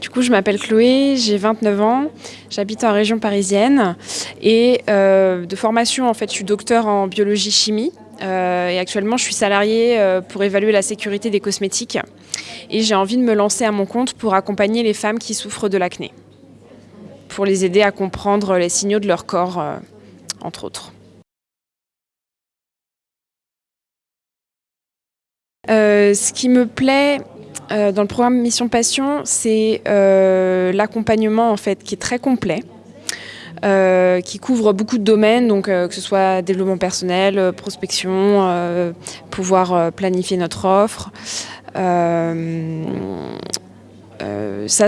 Du coup, je m'appelle Chloé, j'ai 29 ans, j'habite en région parisienne et euh, de formation, en fait, je suis docteur en biologie-chimie euh, et actuellement, je suis salariée euh, pour évaluer la sécurité des cosmétiques et j'ai envie de me lancer à mon compte pour accompagner les femmes qui souffrent de l'acné, pour les aider à comprendre les signaux de leur corps, entre autres. ce qui me plaît euh, dans le programme Mission Passion, c'est euh, l'accompagnement en fait qui est très complet. Euh, qui couvre beaucoup de domaines, donc que ce soit développement personnel, prospection, pouvoir planifier notre offre. ça,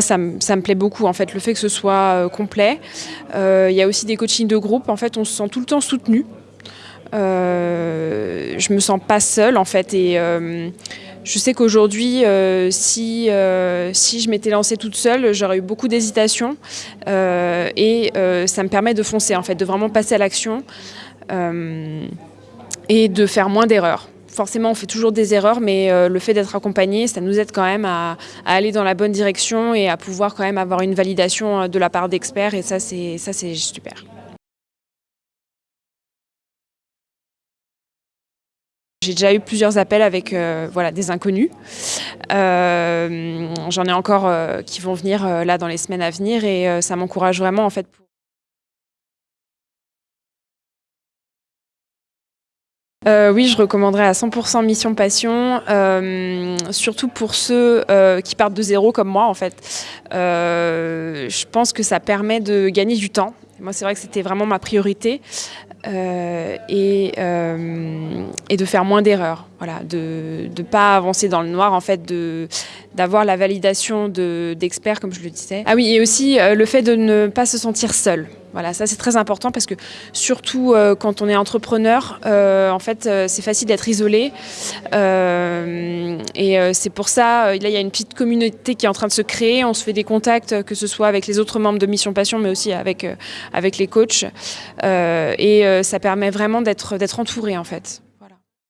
ça, me plaît beaucoup, en fait, le fait que ce soit complet. Il y a aussi des coachings de groupe, en fait, on se sent tout le temps soutenu. je me sens pas seule, en fait, et je sais qu'aujourd'hui, euh, si, euh, si je m'étais lancée toute seule, j'aurais eu beaucoup d'hésitation euh, et ça me permet de foncer, en fait, de vraiment passer à l'action et de faire moins d'erreurs. Forcément, on fait toujours des erreurs, mais le fait d'être accompagné, ça nous aide quand même à, aller dans la bonne direction et à pouvoir quand même avoir une validation de la part d'experts et ça, c'est super. J'ai déjà eu plusieurs appels avec euh, voilà, des inconnus. Euh, j'en ai encore euh, qui vont venir là dans les semaines à venir et ça m'encourage vraiment en fait. oui, je recommanderais à 100% Mission Passion, surtout pour ceux qui partent de zéro comme moi en fait. je pense que ça permet de gagner du temps. Moi, c'est vrai que c'était vraiment ma priorité. Et, et, de faire moins d'erreurs, voilà, de ne pas avancer dans le noir, en fait, d'avoir la validation d'experts, comme je le disais. Ah oui, et aussi euh, le fait de ne pas se sentir seul. Voilà, ça c'est très important parce que surtout quand on est entrepreneur, en fait, c'est facile d'être isolé. et c'est pour ça, là, il y a une petite communauté qui est en train de se créer. On se fait des contacts, que ce soit avec les autres membres de Mission Passion, mais aussi avec, avec les coachs. et euh, ça permet vraiment d'être entouré en fait.